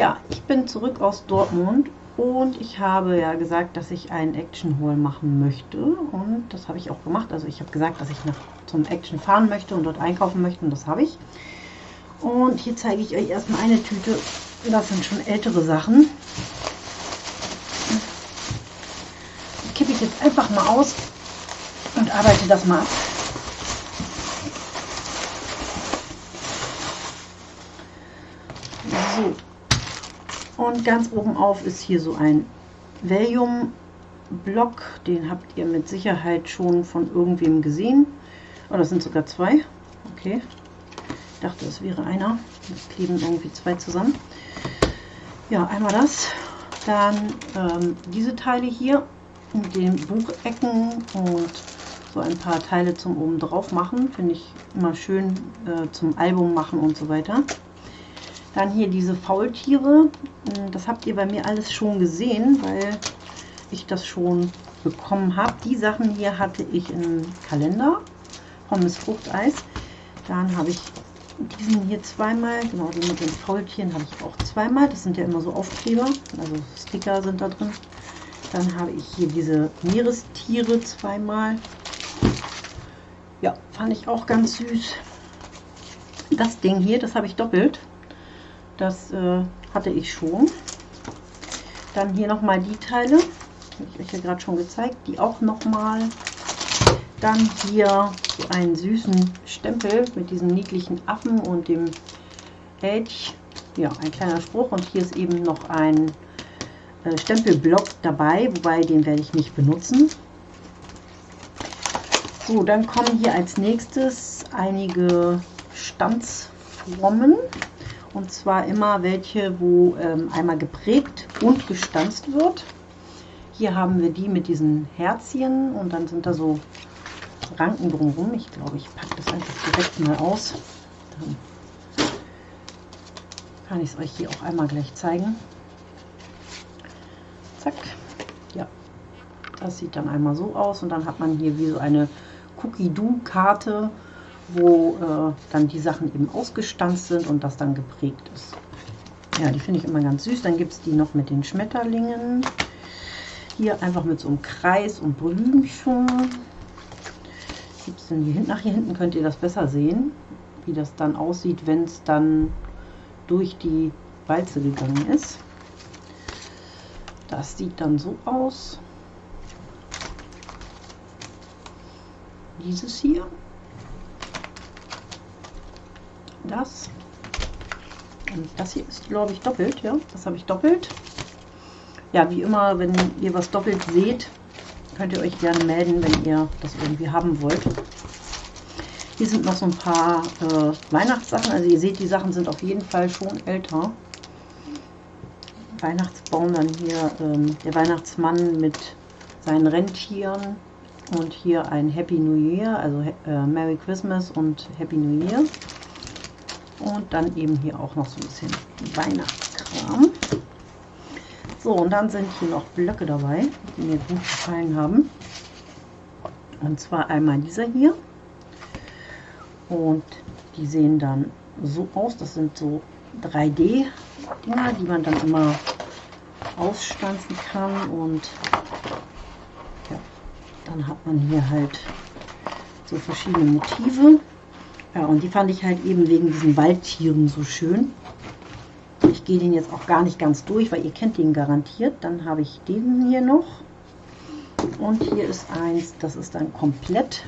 Ja, ich bin zurück aus Dortmund und ich habe ja gesagt, dass ich einen Action Haul machen möchte und das habe ich auch gemacht. Also ich habe gesagt, dass ich nach zum Action fahren möchte und dort einkaufen möchte und das habe ich. Und hier zeige ich euch erstmal eine Tüte. Das sind schon ältere Sachen. Die kippe ich jetzt einfach mal aus und arbeite das mal ab. So. Und ganz oben auf ist hier so ein Valium-Block. Den habt ihr mit Sicherheit schon von irgendwem gesehen. Oh, das sind sogar zwei. Okay. Ich dachte, es wäre einer. Es kleben irgendwie zwei zusammen. Ja, einmal das. Dann ähm, diese Teile hier mit den Buchecken und so ein paar Teile zum oben drauf machen. Finde ich immer schön äh, zum Album machen und so weiter. Dann hier diese Faultiere. Hm, das habt ihr bei mir alles schon gesehen, weil ich das schon bekommen habe. Die Sachen hier hatte ich im Kalender. Pommes Fruchteis. Dann habe ich diesen hier zweimal, genau, den mit den Faultieren habe ich auch zweimal. Das sind ja immer so Aufkleber, also Sticker sind da drin. Dann habe ich hier diese Meerestiere zweimal. Ja, fand ich auch ganz süß. Das Ding hier, das habe ich doppelt. Das äh, hatte ich schon. Dann hier nochmal die Teile, habe ich euch ja gerade schon gezeigt, die auch nochmal. Dann hier einen süßen Stempel mit diesem niedlichen Affen und dem Edge. Ja, ein kleiner Spruch und hier ist eben noch ein äh, Stempelblock dabei, wobei den werde ich nicht benutzen. So, dann kommen hier als nächstes einige Stanzformen. Und zwar immer welche, wo ähm, einmal geprägt und gestanzt wird. Hier haben wir die mit diesen Herzchen und dann sind da so Ranken drumherum. Ich glaube, ich packe das einfach direkt mal aus. Dann kann ich es euch hier auch einmal gleich zeigen. Zack. Ja, das sieht dann einmal so aus und dann hat man hier wie so eine Cookie-Do-Karte, wo äh, dann die Sachen eben ausgestanzt sind und das dann geprägt ist. Ja, die finde ich immer ganz süß. Dann gibt es die noch mit den Schmetterlingen. Hier einfach mit so einem Kreis und Blümchen. Gibt es denn hier hinten? Nach hier hinten könnt ihr das besser sehen, wie das dann aussieht, wenn es dann durch die Walze gegangen ist. Das sieht dann so aus. Dieses hier. Das. Und das hier ist, glaube ich, doppelt. Ja, das habe ich doppelt. Ja, wie immer, wenn ihr was doppelt seht, könnt ihr euch gerne melden, wenn ihr das irgendwie haben wollt. Hier sind noch so ein paar äh, Weihnachtssachen. Also ihr seht, die Sachen sind auf jeden Fall schon älter. Weihnachtsbaum, dann hier ähm, der Weihnachtsmann mit seinen Rentieren und hier ein Happy New Year, also äh, Merry Christmas und Happy New Year. Und dann eben hier auch noch so ein bisschen Weihnachtskram. So, und dann sind hier noch Blöcke dabei, die mir gut gefallen haben. Und zwar einmal dieser hier. Und die sehen dann so aus. Das sind so 3D-Dinger, die man dann immer ausstanzen kann und ja, dann hat man hier halt so verschiedene Motive. Ja, und die fand ich halt eben wegen diesen Waldtieren so schön. Ich gehe den jetzt auch gar nicht ganz durch, weil ihr kennt den garantiert. Dann habe ich den hier noch. Und hier ist eins, das ist dann komplett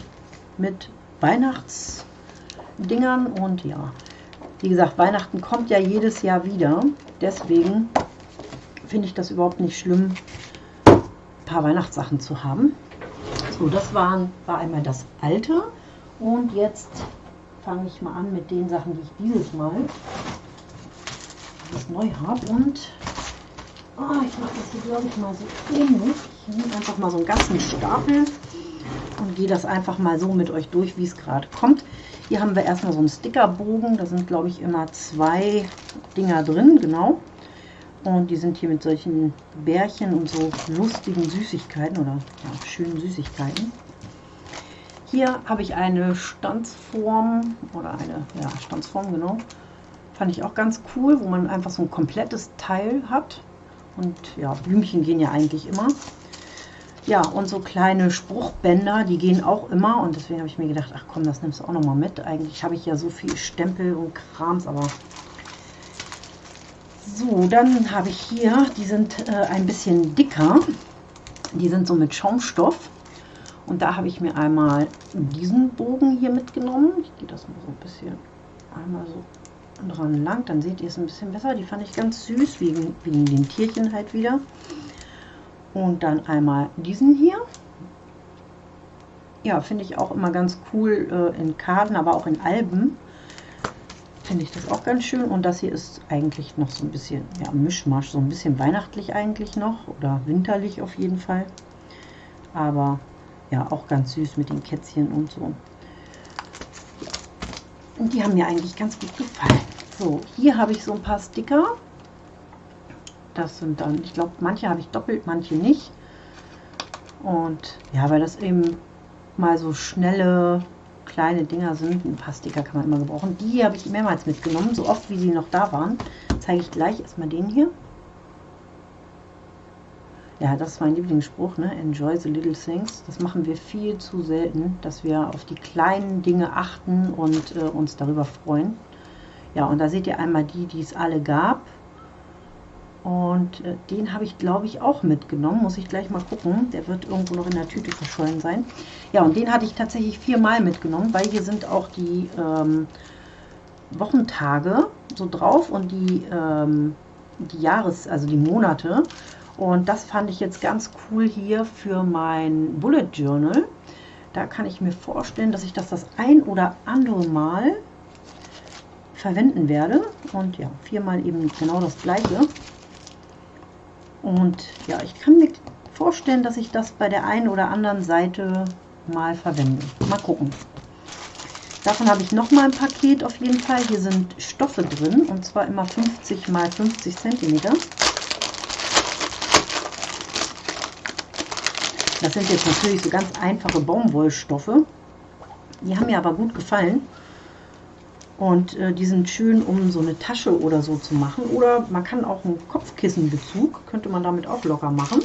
mit Weihnachtsdingern. Und ja, wie gesagt, Weihnachten kommt ja jedes Jahr wieder. Deswegen finde ich das überhaupt nicht schlimm, ein paar Weihnachtssachen zu haben. So, das waren, war einmal das alte. Und jetzt fange ich mal an mit den Sachen, die ich dieses Mal alles neu habe. Und oh, ich mache das hier, glaube ich, mal so ähnlich. Ich nehme einfach mal so einen ganzen Stapel und gehe das einfach mal so mit euch durch, wie es gerade kommt. Hier haben wir erstmal so einen Stickerbogen. Da sind, glaube ich, immer zwei Dinger drin, genau. Und die sind hier mit solchen Bärchen und so lustigen Süßigkeiten oder ja, schönen Süßigkeiten. Hier habe ich eine Stanzform oder eine ja, Stanzform, genau. Fand ich auch ganz cool, wo man einfach so ein komplettes Teil hat. Und ja, Blümchen gehen ja eigentlich immer. Ja, und so kleine Spruchbänder, die gehen auch immer. Und deswegen habe ich mir gedacht, ach komm, das nimmst du auch noch mal mit. Eigentlich habe ich ja so viel Stempel und Krams, aber... So, dann habe ich hier, die sind äh, ein bisschen dicker. Die sind so mit Schaumstoff. Und da habe ich mir einmal diesen Bogen hier mitgenommen. Ich gehe das mal so ein bisschen einmal so dran lang, dann seht ihr es ein bisschen besser. Die fand ich ganz süß, wegen, wegen den Tierchen halt wieder. Und dann einmal diesen hier. Ja, finde ich auch immer ganz cool äh, in Karten, aber auch in Alben. Finde ich das auch ganz schön. Und das hier ist eigentlich noch so ein bisschen, ja, Mischmasch, so ein bisschen weihnachtlich eigentlich noch. Oder winterlich auf jeden Fall. Aber ja, auch ganz süß mit den Kätzchen und so. Und die haben mir eigentlich ganz gut gefallen. So, hier habe ich so ein paar Sticker. Das sind dann, ich glaube, manche habe ich doppelt, manche nicht. Und ja, weil das eben mal so schnelle kleine Dinger sind. Ein paar Sticker kann man immer gebrauchen. Die habe ich mehrmals mitgenommen, so oft wie sie noch da waren. Zeige ich gleich erstmal den hier. Ja, das ist mein Lieblingsspruch, ne? Enjoy the little things. Das machen wir viel zu selten, dass wir auf die kleinen Dinge achten und äh, uns darüber freuen. Ja, und da seht ihr einmal die, die es alle gab. Und äh, den habe ich, glaube ich, auch mitgenommen. Muss ich gleich mal gucken. Der wird irgendwo noch in der Tüte verschollen sein. Ja, und den hatte ich tatsächlich viermal mitgenommen, weil hier sind auch die ähm, Wochentage so drauf und die, ähm, die Jahres-, also die Monate. Und das fand ich jetzt ganz cool hier für mein Bullet Journal. Da kann ich mir vorstellen, dass ich das das ein oder andere Mal verwenden werde. Und ja, viermal eben genau das gleiche. Und ja, ich kann mir vorstellen, dass ich das bei der einen oder anderen Seite mal verwende. Mal gucken. Davon habe ich noch mal ein Paket auf jeden Fall. Hier sind Stoffe drin und zwar immer 50 mal 50 cm. Das sind jetzt natürlich so ganz einfache Baumwollstoffe. Die haben mir aber gut gefallen. Und äh, die sind schön, um so eine Tasche oder so zu machen. Oder man kann auch einen Kopfkissenbezug, könnte man damit auch locker machen.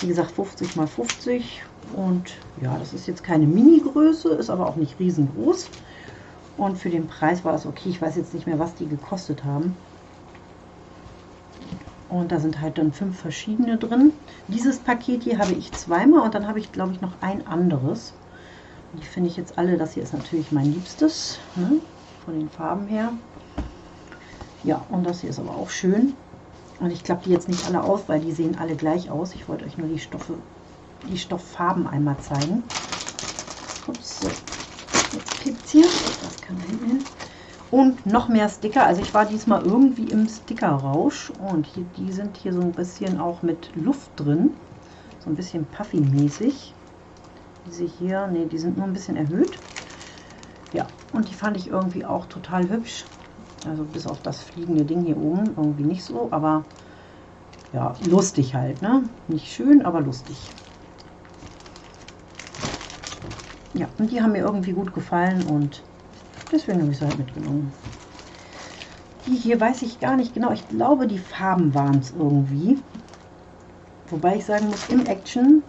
Wie gesagt, 50 mal 50. Und ja, das ist jetzt keine Mini-Größe, ist aber auch nicht riesengroß. Und für den Preis war es okay. Ich weiß jetzt nicht mehr, was die gekostet haben. Und da sind halt dann fünf verschiedene drin. Dieses Paket hier habe ich zweimal und dann habe ich, glaube ich, noch ein anderes. Die finde ich jetzt alle. Das hier ist natürlich mein Liebstes, ne? von den Farben her. Ja, und das hier ist aber auch schön. Und ich klappe die jetzt nicht alle aus, weil die sehen alle gleich aus. Ich wollte euch nur die Stoffe, die Stofffarben einmal zeigen. Ups, so. Jetzt kippt hier. Das kann da hinten hin. Und noch mehr Sticker. Also ich war diesmal irgendwie im Stickerrausch. Und hier, die sind hier so ein bisschen auch mit Luft drin. So ein bisschen Puffy-mäßig. Diese hier, ne, die sind nur ein bisschen erhöht. Ja, und die fand ich irgendwie auch total hübsch. Also bis auf das fliegende Ding hier oben irgendwie nicht so. Aber ja, lustig halt, ne? Nicht schön, aber lustig. Ja, und die haben mir irgendwie gut gefallen und Deswegen habe ich sie halt mitgenommen. Die hier weiß ich gar nicht genau. Ich glaube, die Farben waren es irgendwie. Wobei ich sagen muss, im Action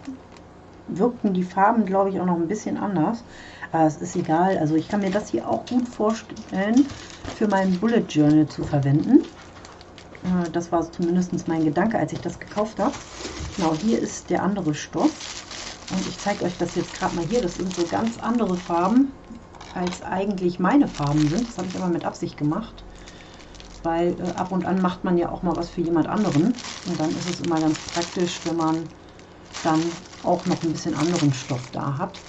wirkten die Farben, glaube ich, auch noch ein bisschen anders. Aber es ist egal. Also ich kann mir das hier auch gut vorstellen, für mein Bullet Journal zu verwenden. Äh, das war zumindest mein Gedanke, als ich das gekauft habe. Genau, hier ist der andere Stoff. Und ich zeige euch das jetzt gerade mal hier. Das sind so ganz andere Farben als eigentlich meine Farben sind. Das habe ich aber mit Absicht gemacht, weil äh, ab und an macht man ja auch mal was für jemand anderen. Und dann ist es immer ganz praktisch, wenn man dann auch noch ein bisschen anderen Stoff da hat.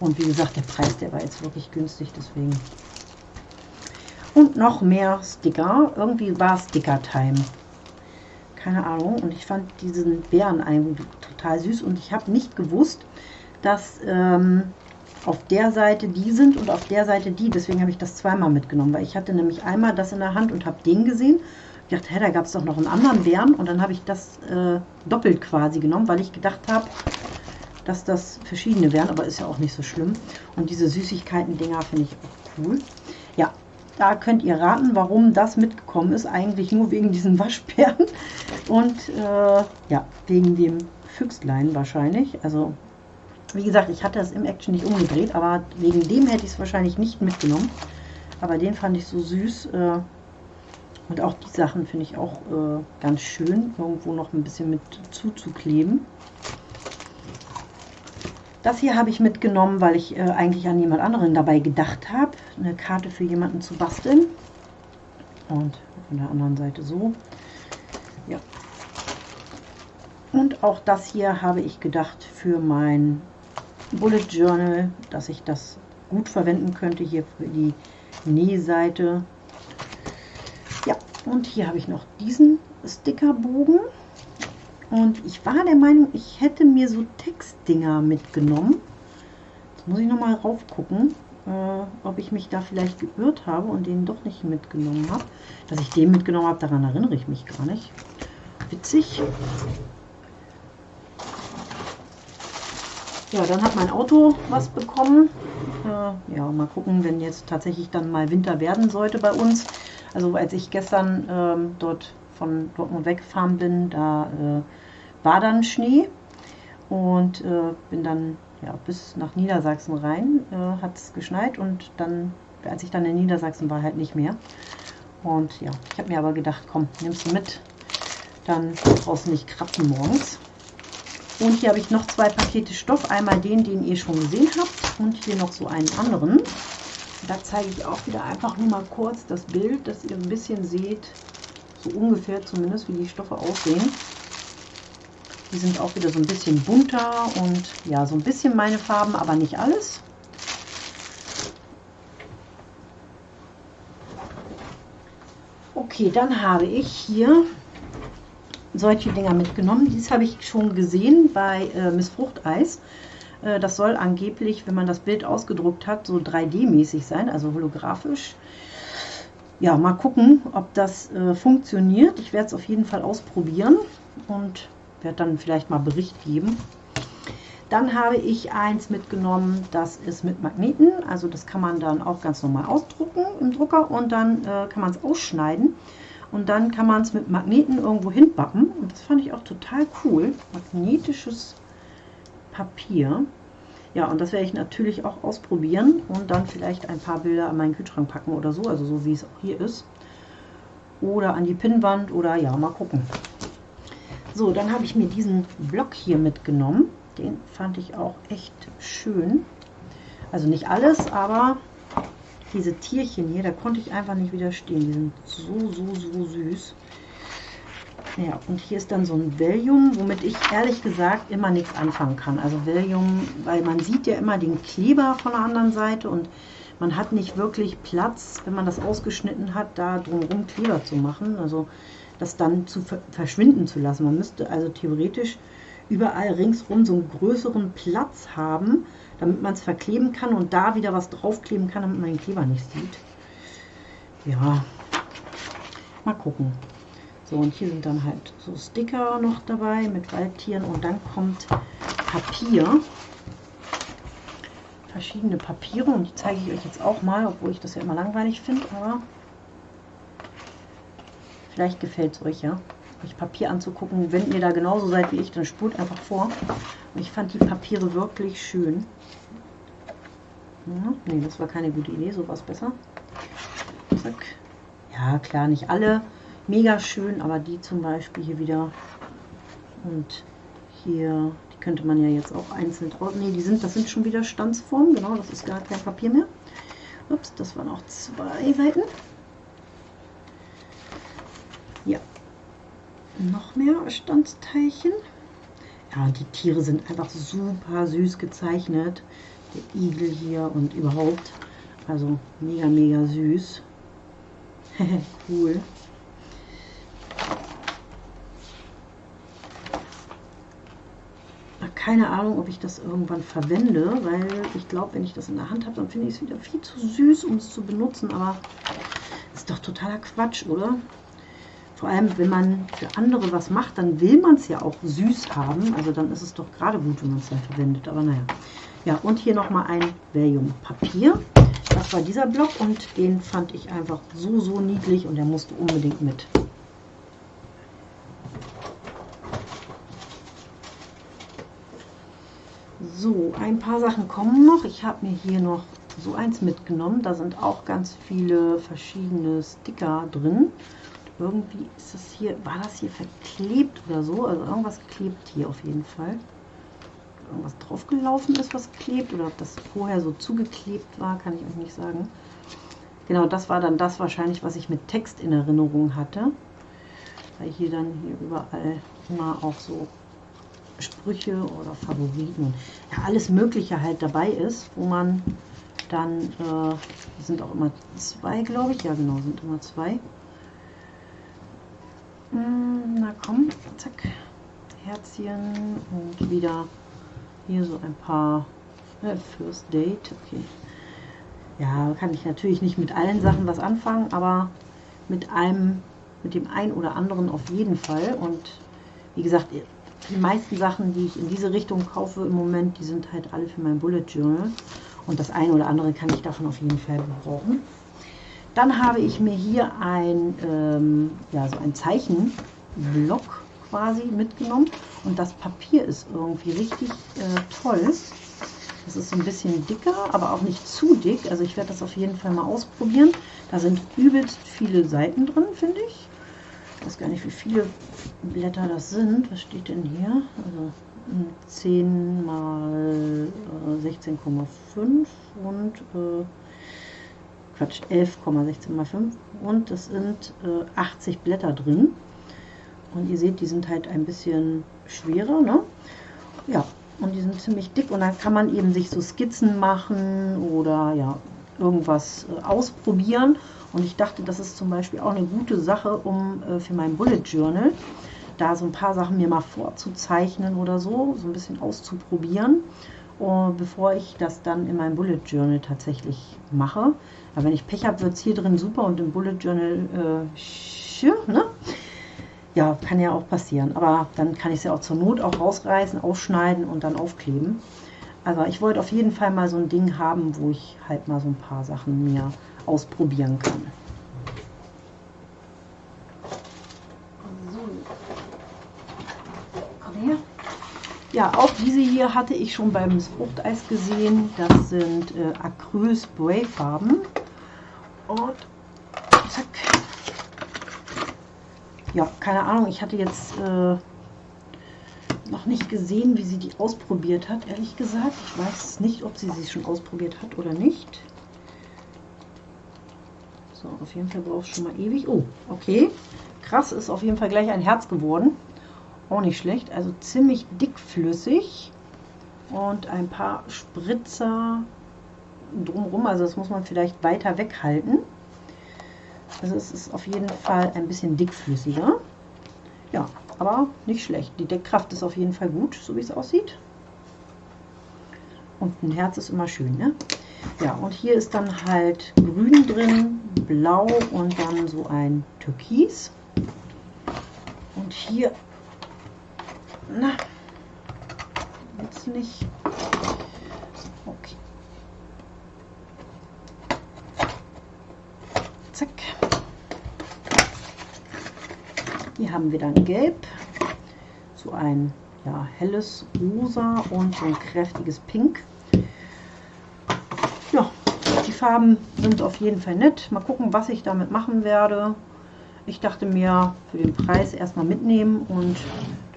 Und wie gesagt, der Preis, der war jetzt wirklich günstig, deswegen. Und noch mehr Sticker. Irgendwie war Sticker-Time. Keine Ahnung. Und ich fand diesen Bären total süß. Und ich habe nicht gewusst, dass ähm, auf der Seite die sind und auf der Seite die. Deswegen habe ich das zweimal mitgenommen, weil ich hatte nämlich einmal das in der Hand und habe den gesehen. Ich dachte, hä, da gab es doch noch einen anderen Bären und dann habe ich das äh, doppelt quasi genommen, weil ich gedacht habe, dass das verschiedene wären, aber ist ja auch nicht so schlimm. Und diese Süßigkeiten-Dinger finde ich auch cool. Ja, da könnt ihr raten, warum das mitgekommen ist. Eigentlich nur wegen diesen Waschbären und äh, ja, wegen dem Füchslein wahrscheinlich. Also wie gesagt, ich hatte es im Action nicht umgedreht, aber wegen dem hätte ich es wahrscheinlich nicht mitgenommen. Aber den fand ich so süß. Äh, und auch die Sachen finde ich auch äh, ganz schön, irgendwo noch ein bisschen mit zuzukleben. Das hier habe ich mitgenommen, weil ich äh, eigentlich an jemand anderen dabei gedacht habe. Eine Karte für jemanden zu basteln. Und von der anderen Seite so. Ja. Und auch das hier habe ich gedacht für mein Bullet Journal, dass ich das gut verwenden könnte hier für die Nähseite. Ja, und hier habe ich noch diesen Stickerbogen. Und ich war der Meinung, ich hätte mir so Textdinger mitgenommen. Jetzt muss ich nochmal rauf gucken, äh, ob ich mich da vielleicht geirrt habe und den doch nicht mitgenommen habe. Dass ich den mitgenommen habe, daran erinnere ich mich gar nicht. Witzig. Ja, dann hat mein Auto was bekommen. Äh, ja, mal gucken, wenn jetzt tatsächlich dann mal Winter werden sollte bei uns. Also als ich gestern ähm, dort von Dortmund weggefahren bin, da äh, war dann Schnee und äh, bin dann ja, bis nach Niedersachsen rein, äh, hat es geschneit und dann, als ich dann in Niedersachsen war, halt nicht mehr. Und ja, ich habe mir aber gedacht, komm, nimmst du mit, dann brauchst du nicht kratzen morgens. Und hier habe ich noch zwei Pakete Stoff. Einmal den, den ihr schon gesehen habt und hier noch so einen anderen. Da zeige ich auch wieder einfach nur mal kurz das Bild, dass ihr ein bisschen seht, so ungefähr zumindest, wie die Stoffe aussehen. Die sind auch wieder so ein bisschen bunter und ja, so ein bisschen meine Farben, aber nicht alles. Okay, dann habe ich hier solche Dinger mitgenommen. Dies habe ich schon gesehen bei äh, Miss Fruchteis. Äh, das soll angeblich, wenn man das Bild ausgedruckt hat, so 3D-mäßig sein, also holographisch. Ja, mal gucken, ob das äh, funktioniert. Ich werde es auf jeden Fall ausprobieren und werde dann vielleicht mal Bericht geben. Dann habe ich eins mitgenommen, das ist mit Magneten. Also das kann man dann auch ganz normal ausdrucken im Drucker und dann äh, kann man es ausschneiden. Und dann kann man es mit Magneten irgendwo hinbappen. Und das fand ich auch total cool. Magnetisches Papier. Ja, und das werde ich natürlich auch ausprobieren und dann vielleicht ein paar Bilder an meinen Kühlschrank packen oder so, also so wie es auch hier ist. Oder an die Pinnwand oder ja, mal gucken. So, dann habe ich mir diesen Block hier mitgenommen. Den fand ich auch echt schön. Also nicht alles, aber diese Tierchen hier, da konnte ich einfach nicht widerstehen. Die sind so, so, so süß. Ja, und hier ist dann so ein Valium, womit ich ehrlich gesagt immer nichts anfangen kann. Also Valium, weil man sieht ja immer den Kleber von der anderen Seite und man hat nicht wirklich Platz, wenn man das ausgeschnitten hat, da drumherum Kleber zu machen. Also das dann zu verschwinden zu lassen. Man müsste also theoretisch überall ringsrum so einen größeren Platz haben, damit man es verkleben kann und da wieder was draufkleben kann, damit man den Kleber nicht sieht. Ja, mal gucken. So, und hier sind dann halt so Sticker noch dabei mit Waldtieren und dann kommt Papier. Verschiedene Papiere und die zeige ich euch jetzt auch mal, obwohl ich das ja immer langweilig finde, aber vielleicht gefällt es euch ja euch Papier anzugucken. Wenn ihr da genauso seid wie ich, dann spult einfach vor. Ich fand die Papiere wirklich schön. Ja, nee, das war keine gute Idee, so war es besser. Zack. Ja, klar, nicht alle mega schön, aber die zum Beispiel hier wieder. Und hier, die könnte man ja jetzt auch einzeln drauf. Ne, die sind, das sind schon wieder Stanzformen, genau, das ist gar kein Papier mehr. Ups, das waren auch zwei Seiten. Ja, noch mehr Standsteilchen. Ja, die Tiere sind einfach super süß gezeichnet. Der Igel hier und überhaupt. Also mega, mega süß. cool. Keine Ahnung, ob ich das irgendwann verwende, weil ich glaube, wenn ich das in der Hand habe, dann finde ich es wieder viel zu süß, um es zu benutzen. Aber ist doch totaler Quatsch, oder? Vor allem, wenn man für andere was macht, dann will man es ja auch süß haben. Also dann ist es doch gerade gut, wenn man es ja verwendet. Aber naja. Ja, und hier nochmal ein Valium-Papier. Das war dieser Block und den fand ich einfach so, so niedlich und der musste unbedingt mit. So, ein paar Sachen kommen noch. Ich habe mir hier noch so eins mitgenommen. Da sind auch ganz viele verschiedene Sticker drin. Irgendwie ist das hier, war das hier verklebt oder so? Also irgendwas klebt hier auf jeden Fall. Irgendwas draufgelaufen ist, was klebt. Oder ob das vorher so zugeklebt war, kann ich euch nicht sagen. Genau, das war dann das wahrscheinlich, was ich mit Text in Erinnerung hatte. Weil hier dann hier überall immer auch so Sprüche oder Favoriten, ja alles Mögliche halt dabei ist, wo man dann, äh, sind auch immer zwei, glaube ich, ja genau, sind immer zwei. Hm, na komm, zack, Herzchen und wieder hier so ein paar äh, First Date, okay. Ja, kann ich natürlich nicht mit allen Sachen was anfangen, aber mit einem, mit dem einen oder anderen auf jeden Fall. Und wie gesagt, die meisten Sachen, die ich in diese Richtung kaufe im Moment, die sind halt alle für mein Bullet Journal. Und das eine oder andere kann ich davon auf jeden Fall gebrauchen. Dann habe ich mir hier ein, ähm, ja, so ein Zeichenblock quasi mitgenommen. Und das Papier ist irgendwie richtig äh, toll. Das ist so ein bisschen dicker, aber auch nicht zu dick. Also ich werde das auf jeden Fall mal ausprobieren. Da sind übelst viele Seiten drin, finde ich. Ich weiß gar nicht, wie viele Blätter das sind. Was steht denn hier? Also 10 mal äh, 16,5 und äh, Quatsch, 11,16 mal 5 und es sind äh, 80 Blätter drin. Und ihr seht, die sind halt ein bisschen schwerer, ne? Ja, und die sind ziemlich dick und dann kann man eben sich so Skizzen machen oder ja, irgendwas äh, ausprobieren. Und ich dachte, das ist zum Beispiel auch eine gute Sache, um äh, für mein Bullet Journal da so ein paar Sachen mir mal vorzuzeichnen oder so, so ein bisschen auszuprobieren, bevor ich das dann in meinem Bullet Journal tatsächlich mache. Aber wenn ich Pech habe, wird es hier drin super und im Bullet Journal, äh, ne? Ja, kann ja auch passieren. Aber dann kann ich es ja auch zur Not auch rausreißen, aufschneiden und dann aufkleben. Aber ich wollte auf jeden Fall mal so ein Ding haben, wo ich halt mal so ein paar Sachen mir ausprobieren kann. Ja, auch diese hier hatte ich schon beim Fruchteis gesehen. Das sind äh, Acryl Spray Farben. Und zack. Ja, keine Ahnung, ich hatte jetzt äh, noch nicht gesehen, wie sie die ausprobiert hat, ehrlich gesagt. Ich weiß nicht, ob sie sie schon ausprobiert hat oder nicht. So, auf jeden Fall braucht es schon mal ewig. Oh, okay. Krass, ist auf jeden Fall gleich ein Herz geworden. Auch nicht schlecht. Also ziemlich dickflüssig. Und ein paar Spritzer drumherum. Also das muss man vielleicht weiter weghalten. Also es ist auf jeden Fall ein bisschen dickflüssiger. Ja, aber nicht schlecht. Die Deckkraft ist auf jeden Fall gut, so wie es aussieht. Und ein Herz ist immer schön, ne? Ja, und hier ist dann halt grün drin, blau und dann so ein Türkis. Und hier na, jetzt nicht. Okay. Zack. Hier haben wir dann Gelb, so ein ja, helles Rosa und so ein kräftiges Pink. Ja, die Farben sind auf jeden Fall nett. Mal gucken, was ich damit machen werde. Ich dachte mir, für den Preis erstmal mitnehmen und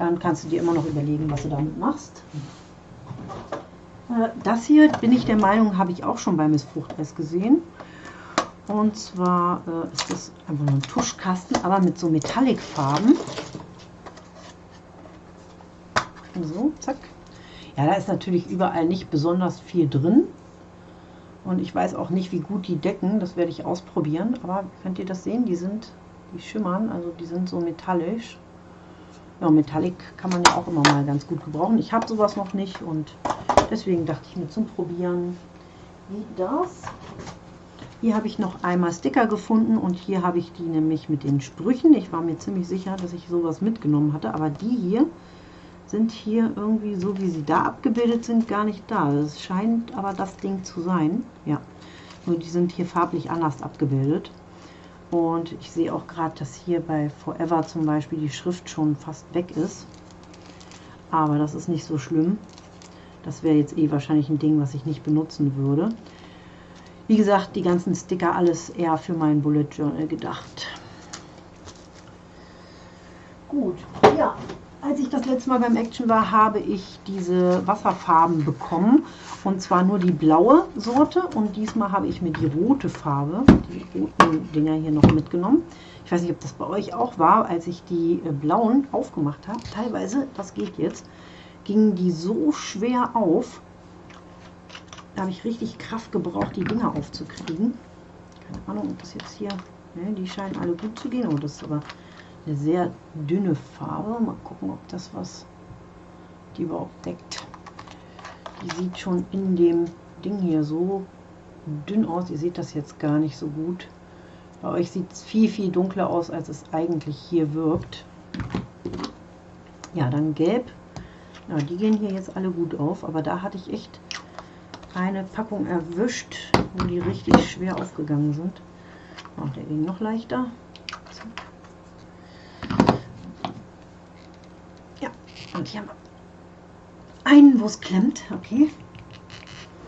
dann kannst du dir immer noch überlegen, was du damit machst. Äh, das hier, bin ich der Meinung, habe ich auch schon bei Miss Fruchteis gesehen. Und zwar äh, ist das einfach nur ein Tuschkasten, aber mit so Metallic-Farben. So, zack. Ja, da ist natürlich überall nicht besonders viel drin. Und ich weiß auch nicht, wie gut die decken. Das werde ich ausprobieren. Aber könnt ihr das sehen? Die sind, die schimmern, also die sind so metallisch. Ja, Metallic kann man ja auch immer mal ganz gut gebrauchen. Ich habe sowas noch nicht und deswegen dachte ich mir zum Probieren, wie das. Hier habe ich noch einmal Sticker gefunden und hier habe ich die nämlich mit den Sprüchen. Ich war mir ziemlich sicher, dass ich sowas mitgenommen hatte, aber die hier sind hier irgendwie so, wie sie da abgebildet sind, gar nicht da. Es scheint aber das Ding zu sein. Ja, Nur die sind hier farblich anders abgebildet. Und ich sehe auch gerade, dass hier bei Forever zum Beispiel die Schrift schon fast weg ist. Aber das ist nicht so schlimm. Das wäre jetzt eh wahrscheinlich ein Ding, was ich nicht benutzen würde. Wie gesagt, die ganzen Sticker, alles eher für mein Bullet Journal gedacht. Gut, ja, als ich das letzte Mal beim Action war, habe ich diese Wasserfarben bekommen. Und zwar nur die blaue Sorte. Und diesmal habe ich mir die rote Farbe, die roten Dinger hier noch mitgenommen. Ich weiß nicht, ob das bei euch auch war, als ich die äh, blauen aufgemacht habe. Teilweise, das geht jetzt, gingen die so schwer auf. Da habe ich richtig Kraft gebraucht, die Dinger aufzukriegen. Keine Ahnung, ob das jetzt hier... Ne, die scheinen alle gut zu gehen. Oh, das ist aber eine sehr dünne Farbe. Mal gucken, ob das was die überhaupt deckt. Die sieht schon in dem Ding hier so dünn aus. Ihr seht das jetzt gar nicht so gut. Bei euch sieht es viel, viel dunkler aus, als es eigentlich hier wirkt. Ja, dann gelb. Ja, die gehen hier jetzt alle gut auf, aber da hatte ich echt eine Packung erwischt, wo die richtig schwer aufgegangen sind. Oh, der ging noch leichter. Und hier haben wir einen, wo es klemmt. Okay.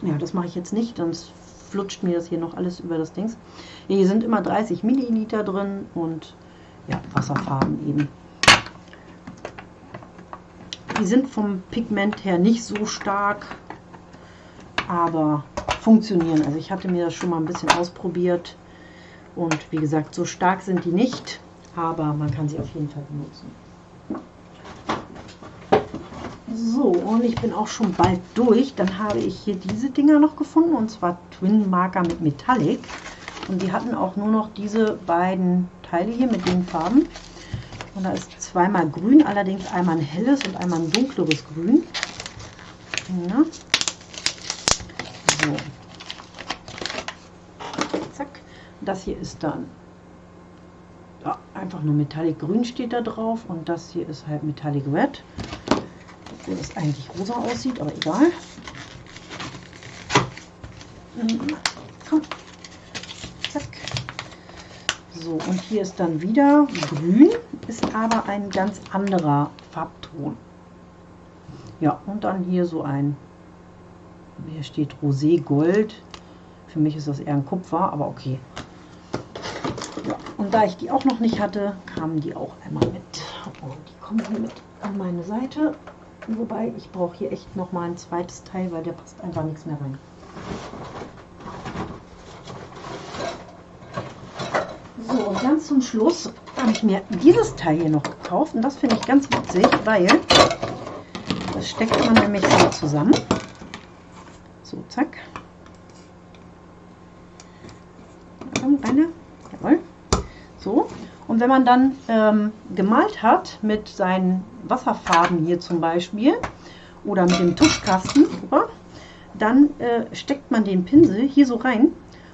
Ja, das mache ich jetzt nicht, sonst flutscht mir das hier noch alles über das Dings. Hier sind immer 30 Milliliter drin und ja, Wasserfarben eben. Die sind vom Pigment her nicht so stark, aber funktionieren. Also ich hatte mir das schon mal ein bisschen ausprobiert und wie gesagt, so stark sind die nicht, aber man kann sie auf jeden Fall benutzen. So, und ich bin auch schon bald durch. Dann habe ich hier diese Dinger noch gefunden, und zwar Twin Marker mit Metallic. Und die hatten auch nur noch diese beiden Teile hier mit den Farben. Und da ist zweimal grün, allerdings einmal ein helles und einmal ein dunkleres Grün. Ja. So. Zack. Das hier ist dann ja, einfach nur Metallic Grün steht da drauf und das hier ist halt Metallic Red obwohl das eigentlich rosa aussieht, aber egal. Komm. Zack. So, und hier ist dann wieder grün, ist aber ein ganz anderer Farbton. Ja, und dann hier so ein, hier steht Rosé Gold. Für mich ist das eher ein Kupfer, aber okay. Ja, und da ich die auch noch nicht hatte, kamen die auch einmal mit. Und die kommen hier mit an meine Seite. Wobei, ich brauche hier echt noch mal ein zweites Teil, weil der passt einfach nichts mehr rein. So, und ganz zum Schluss habe ich mir dieses Teil hier noch gekauft. Und das finde ich ganz witzig, weil das steckt man nämlich so zusammen. So, zack. Eine. Jawohl. So. Und wenn man dann ähm, gemalt hat mit seinen Wasserfarben hier zum Beispiel oder mit dem Tuschkasten, dann äh, steckt man den Pinsel hier so rein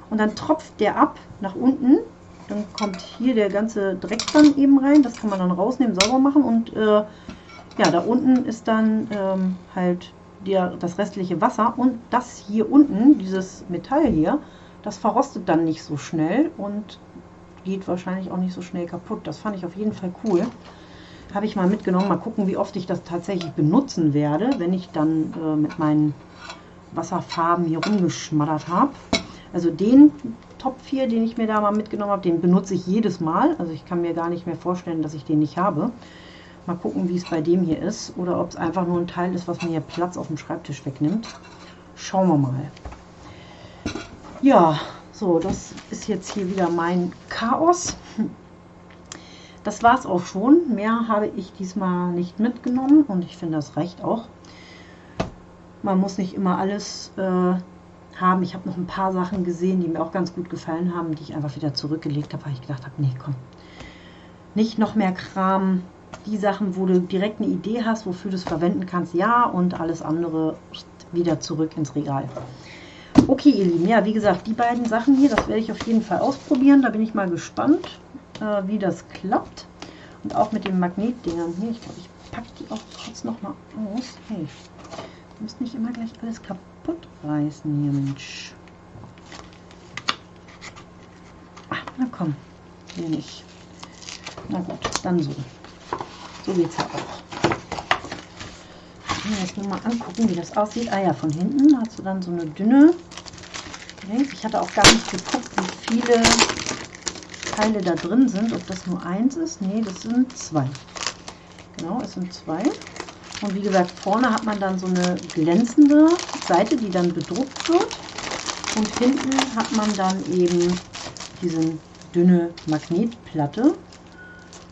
und dann tropft der ab nach unten. Dann kommt hier der ganze Dreck dann eben rein. Das kann man dann rausnehmen, sauber machen und äh, ja, da unten ist dann ähm, halt der, das restliche Wasser und das hier unten, dieses Metall hier, das verrostet dann nicht so schnell und geht wahrscheinlich auch nicht so schnell kaputt. Das fand ich auf jeden Fall cool. Habe ich mal mitgenommen. Mal gucken, wie oft ich das tatsächlich benutzen werde, wenn ich dann äh, mit meinen Wasserfarben hier rumgeschmattert habe. Also den Topf hier, den ich mir da mal mitgenommen habe, den benutze ich jedes Mal. Also ich kann mir gar nicht mehr vorstellen, dass ich den nicht habe. Mal gucken, wie es bei dem hier ist. Oder ob es einfach nur ein Teil ist, was mir hier Platz auf dem Schreibtisch wegnimmt. Schauen wir mal. Ja, so, das ist jetzt hier wieder mein Chaos. Das war es auch schon. Mehr habe ich diesmal nicht mitgenommen und ich finde, das reicht auch. Man muss nicht immer alles äh, haben. Ich habe noch ein paar Sachen gesehen, die mir auch ganz gut gefallen haben, die ich einfach wieder zurückgelegt habe, weil ich gedacht habe, nee, komm, nicht noch mehr Kram. Die Sachen, wo du direkt eine Idee hast, wofür du es verwenden kannst, ja, und alles andere wieder zurück ins Regal. Okay, ihr Lieben, ja, wie gesagt, die beiden Sachen hier, das werde ich auf jeden Fall ausprobieren. Da bin ich mal gespannt, äh, wie das klappt. Und auch mit den Magnetdingern hier. Ich glaube, ich packe die auch kurz noch mal aus. Hey, ihr müsst nicht immer gleich alles kaputt reißen hier, Mensch. Na komm, hier nicht. Na gut, dann so. So geht es ja auch. Ich will jetzt nur mal angucken, wie das aussieht. Ah ja, von hinten hast du dann so eine dünne. Ich hatte auch gar nicht geguckt, wie viele Teile da drin sind. Ob das nur eins ist? Nee, das sind zwei. Genau, es sind zwei. Und wie gesagt, vorne hat man dann so eine glänzende Seite, die dann bedruckt wird. Und hinten hat man dann eben diese dünne Magnetplatte.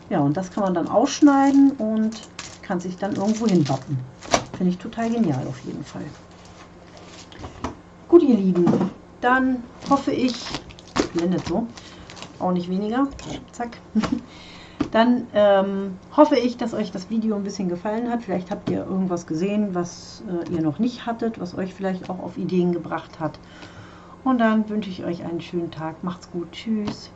Ja, und das kann man dann ausschneiden und kann sich dann irgendwo hinwappen. Finde ich total genial auf jeden Fall. Gut, ihr Lieben, dann hoffe ich, blendet so, auch nicht weniger, zack. Dann ähm, hoffe ich, dass euch das Video ein bisschen gefallen hat. Vielleicht habt ihr irgendwas gesehen, was äh, ihr noch nicht hattet, was euch vielleicht auch auf Ideen gebracht hat. Und dann wünsche ich euch einen schönen Tag. Macht's gut. Tschüss.